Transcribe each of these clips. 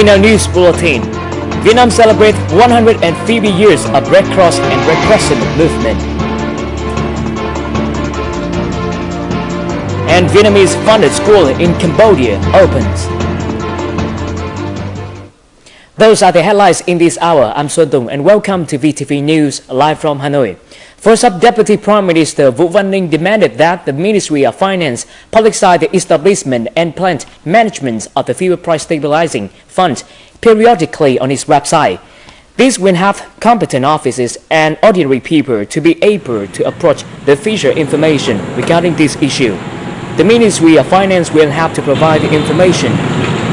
In our news bulletin, Vietnam celebrates 150 years of Red Cross and Red Crescent movement. And Vietnamese funded school in Cambodia opens. Those are the headlines in this hour. I'm Xuân Tùng and welcome to VTV News live from Hanoi. First up, Deputy Prime Minister Vũ Văn Ninh demanded that the Ministry of Finance publicize the establishment and plant management of the Fuel Price Stabilizing Fund periodically on its website. This will have competent offices and ordinary people to be able to approach the future information regarding this issue. The Ministry of Finance will have to provide the information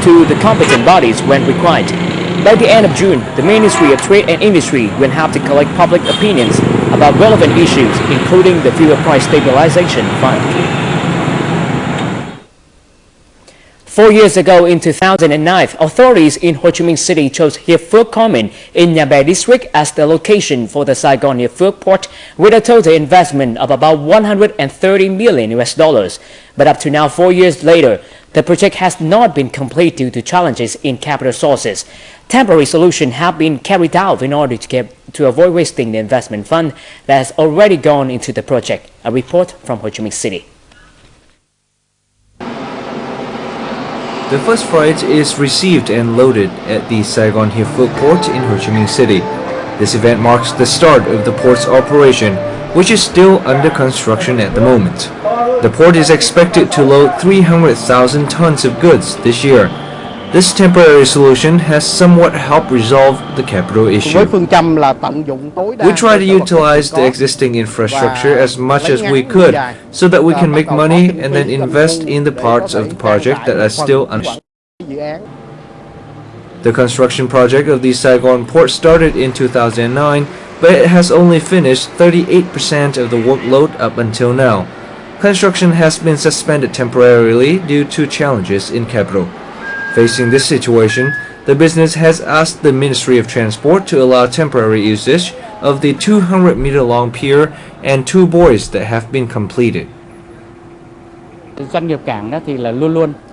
to the competent bodies when required. By the end of June, the Ministry of Trade and Industry will have to collect public opinions about relevant issues, including the Fuel Price Stabilization Fund. Four years ago, in 2009, authorities in Ho Chi Minh City chose Hiệp Phước Common in Nhà Bè District as the location for the Saigon Phước port with a total investment of about 130 million US dollars. But up to now, four years later, the project has not been complete due to challenges in capital sources. Temporary solutions have been carried out in order to, get, to avoid wasting the investment fund that has already gone into the project. A report from Ho Chi Minh City. The first freight is received and loaded at the Saigon Hiệp port in Ho Chi Minh City. This event marks the start of the port's operation, which is still under construction at the moment. The port is expected to load 300,000 tons of goods this year. This temporary solution has somewhat helped resolve the capital issue. We try to utilize the existing infrastructure as much as we could so that we can make money and then invest in the parts of the project that are still unfinished. The construction project of the Saigon port started in 2009, but it has only finished 38% of the workload up until now. Construction has been suspended temporarily due to challenges in capital. Facing this situation, the business has asked the Ministry of Transport to allow temporary usage of the 200 meter long pier and two buoys that have been completed.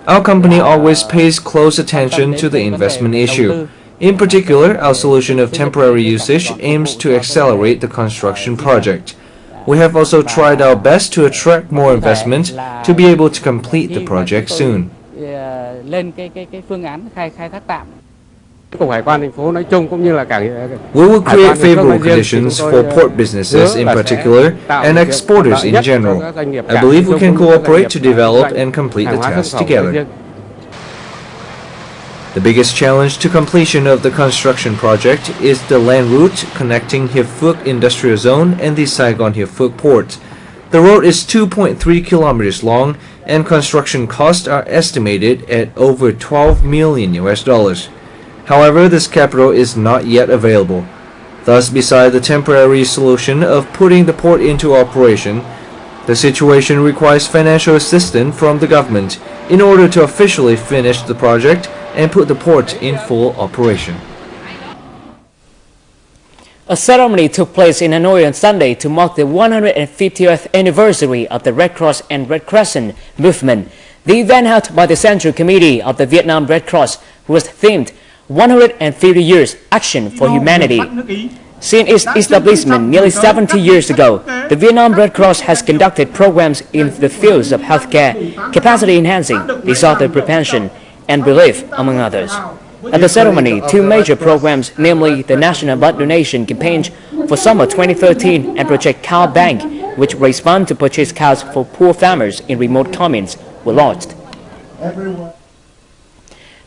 Our company always pays close attention to the investment issue. In particular, our solution of temporary usage aims to accelerate the construction project. We have also tried our best to attract more investment to be able to complete the project soon. We will create favorable conditions for port businesses in particular and exporters in general. I believe we can cooperate to develop and complete the task together. The biggest challenge to completion of the construction project is the land route connecting Phước Industrial Zone and the Saigon Phước port. The road is 2.3 kilometers long and construction costs are estimated at over 12 million US dollars. However, this capital is not yet available. Thus, beside the temporary solution of putting the port into operation, the situation requires financial assistance from the government in order to officially finish the project and put the port in full operation. A ceremony took place in Hanoi on Sunday to mark the 150th anniversary of the Red Cross and Red Crescent movement. The event held by the Central Committee of the Vietnam Red Cross was themed 150 Years Action for Humanity. Since its establishment nearly 70 years ago, the Vietnam Red Cross has conducted programs in the fields of healthcare, capacity enhancing, disaster prevention, and relief, among others. At the ceremony, two major programs, namely the National Blood Donation Campaign for summer 2013 and Project Cow Bank, which funds to purchase cows for poor farmers in remote communes, were launched.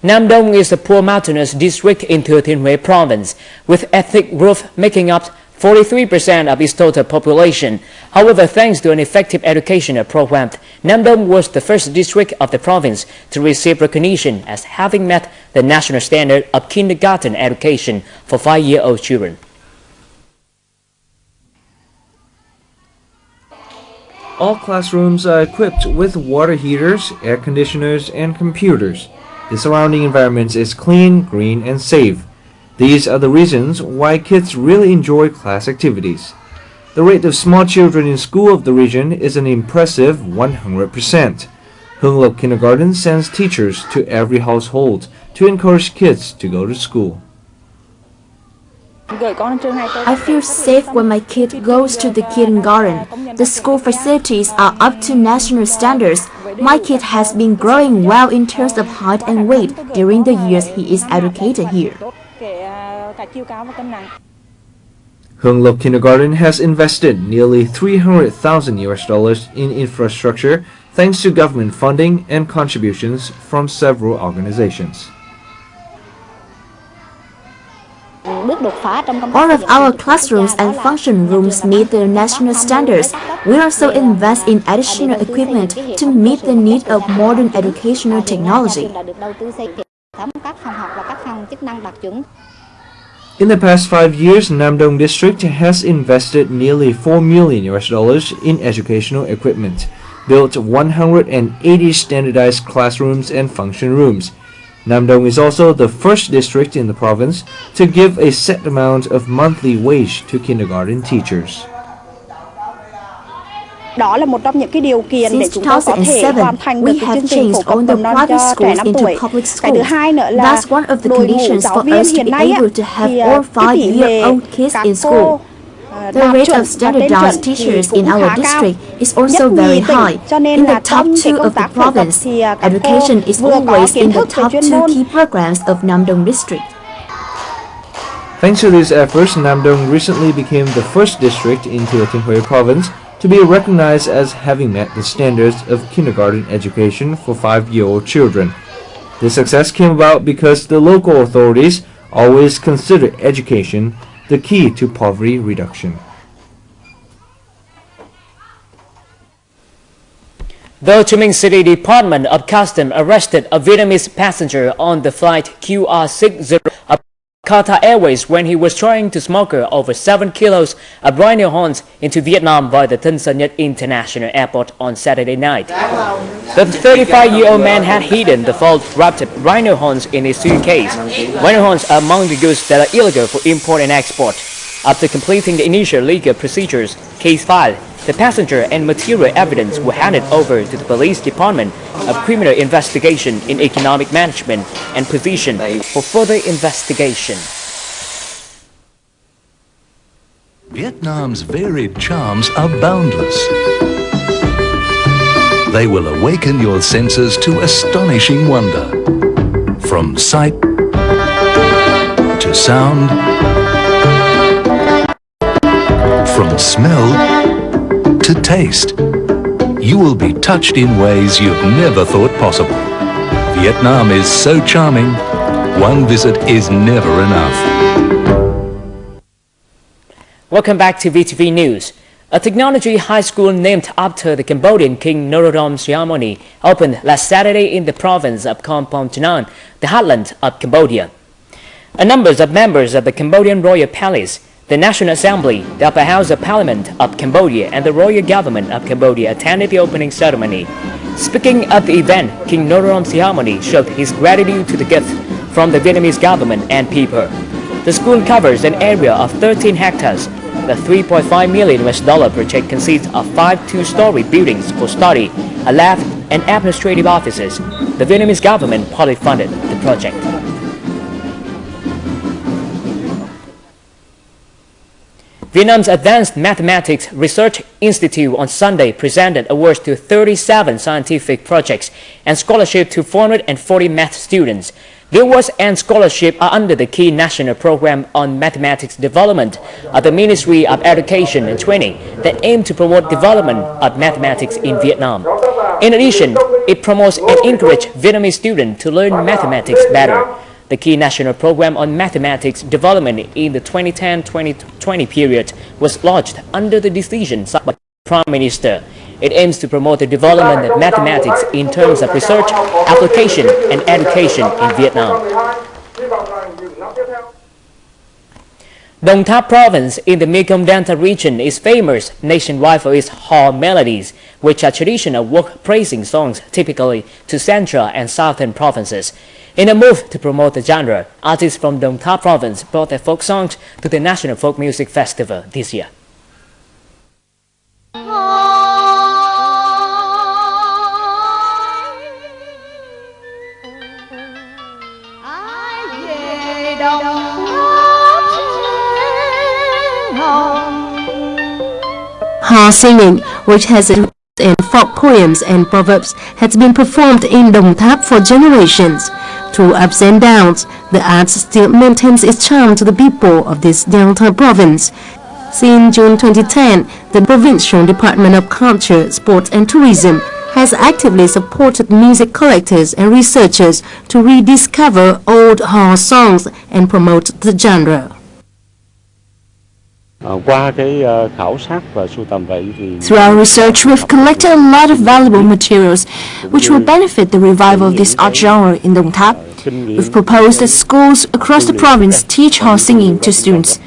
Nam Dong is a poor mountainous district in Thừa Thiên province, with ethnic group making up 43% of its total population. However, thanks to an effective educational program, Nam Dong was the first district of the province to receive recognition as having met the national standard of kindergarten education for five-year-old children. All classrooms are equipped with water heaters, air conditioners, and computers. The surrounding environment is clean, green, and safe. These are the reasons why kids really enjoy class activities. The rate of small children in school of the region is an impressive 100%. Hung Lộc Kindergarten sends teachers to every household to encourage kids to go to school. I feel safe when my kid goes to the kindergarten. The school facilities are up to national standards. My kid has been growing well in terms of height and weight during the years he is educated here. Hung Lộc Kindergarten has invested nearly 300,000 US dollars in infrastructure thanks to government funding and contributions from several organizations. All of our classrooms and function rooms meet the national standards. We also invest in additional equipment to meet the need of modern educational technology. In the past five years, Namdong District has invested nearly 4 million US dollars in educational equipment, built 180 standardized classrooms and function rooms, Namdong is also the first district in the province to give a set amount of monthly wage to kindergarten teachers. Since 2007, we have changed all the private schools into public schools. That's one of the conditions for us to be able to have all five-year-old kids in school. The rate of standardized teachers in our district is also very high. In the top two of the province, education is always in the top two key programs of Namdong district. Thanks to these efforts, Namdong recently became the first district in Tinhue province to be recognized as having met the standards of kindergarten education for five-year-old children. This success came about because the local authorities always considered education the key to poverty reduction. The Ho City Department of Customs arrested a Vietnamese passenger on the flight QR60 of Qatar Airways when he was trying to smuggle over 7 kilos of rhino horns into Vietnam via the Tân Sơn International Airport on Saturday night. The 35-year-old man had hidden the full-wrapped rhino horns in his suitcase. Rhino horns are among the goods that are illegal for import and export. After completing the initial legal procedures, case filed, the passenger and material evidence were handed over to the Police Department of Criminal Investigation in Economic Management and Position for further investigation. Vietnam's varied charms are boundless. They will awaken your senses to astonishing wonder. From sight to sound, from smell to taste. You will be touched in ways you've never thought possible. Vietnam is so charming, one visit is never enough. Welcome back to VTV News. A technology high school named after the Cambodian King Norodom Sihamoni opened last Saturday in the province of Kampong Chhnang, the heartland of Cambodia. A number of members of the Cambodian Royal Palace the National Assembly, the Upper House of Parliament of Cambodia, and the Royal Government of Cambodia attended the opening ceremony. Speaking at the event, King Norodom Sihamoni showed his gratitude to the gift from the Vietnamese government and people. The school covers an area of 13 hectares. The 3.5 million US dollar project consists of five two-story buildings for study, a lab, and administrative offices. The Vietnamese government partly funded the project. Vietnam's Advanced Mathematics Research Institute on Sunday presented awards to 37 scientific projects and scholarship to 440 math students. The awards and scholarship are under the key national program on mathematics development of the Ministry of Education and Training that aim to promote development of mathematics in Vietnam. In addition, it promotes and encourages Vietnamese students to learn mathematics better. The key national program on mathematics development in the 2010-2020 period was launched under the decision signed by the Prime Minister. It aims to promote the development of mathematics in terms of research, application, and education in Vietnam. Dong Thap province in the Mekong Delta region is famous nationwide for its Hò melodies, which are traditional work praising songs typically to central and southern provinces. In a move to promote the genre, artists from Dong Thap province brought their folk songs to the National Folk Music Festival this year. Hò singing, which has in folk poems and proverbs, has been performed in Đồng Tháp for generations. Through ups and downs, the art still maintains its charm to the people of this Delta province. Since June 2010, the Provincial Department of Culture, Sports and Tourism has actively supported music collectors and researchers to rediscover old Hò songs and promote the genre. Through our research, we've collected a lot of valuable materials which will benefit the revival of this art genre in Đồng Tháp. We've proposed that schools across the province teach Hò singing to students.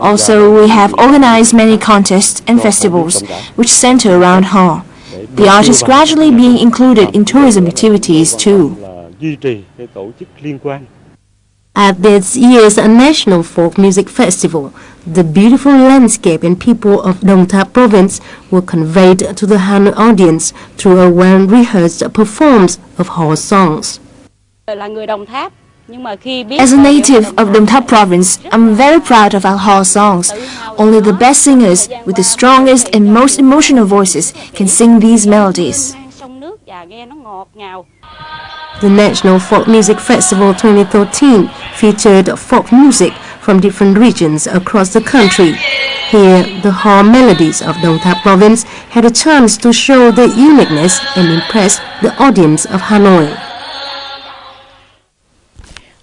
Also, we have organized many contests and festivals which center around Hò. The art is gradually being included in tourism activities too. At this year's National Folk Music Festival, the beautiful landscape and people of Tháp province were conveyed to the Han audience through a well-rehearsed performance of Hò songs. As a native of Tháp province, I'm very proud of our Hò songs. Only the best singers with the strongest and most emotional voices can sing these melodies. The National Folk Music Festival 2013 featured folk music from different regions across the country. Here, the Hò melodies of Đồng Tháp province had a chance to show their uniqueness and impress the audience of Hanoi.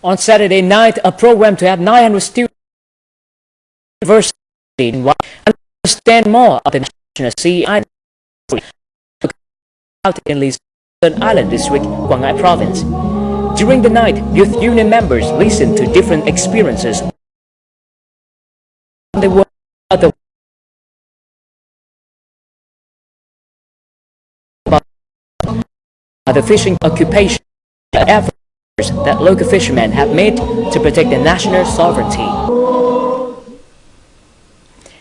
On Saturday night, a program to have 900 students university in understand more of the National Sea Island out in Lý Sơn Island District, Ngãi Province. During the night, youth union members listened to different experiences. They were about the fishing occupation efforts that local fishermen have made to protect the national sovereignty.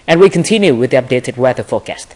And we continue with the updated weather forecast.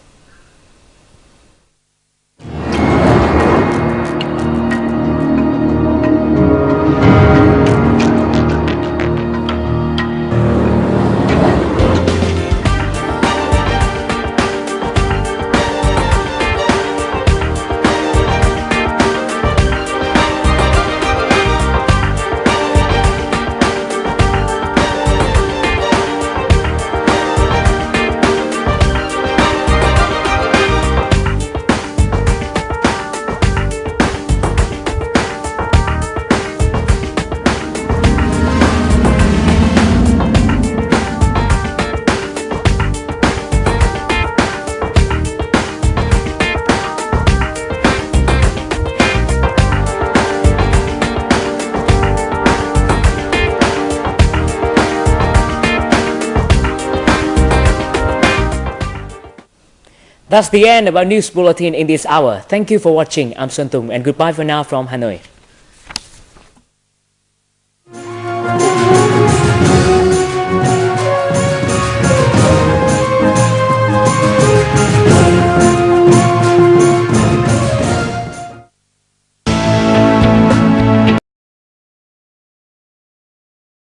That's the end of our news bulletin in this hour. Thank you for watching. I'm Xuân Tùng and goodbye for now from Hanoi.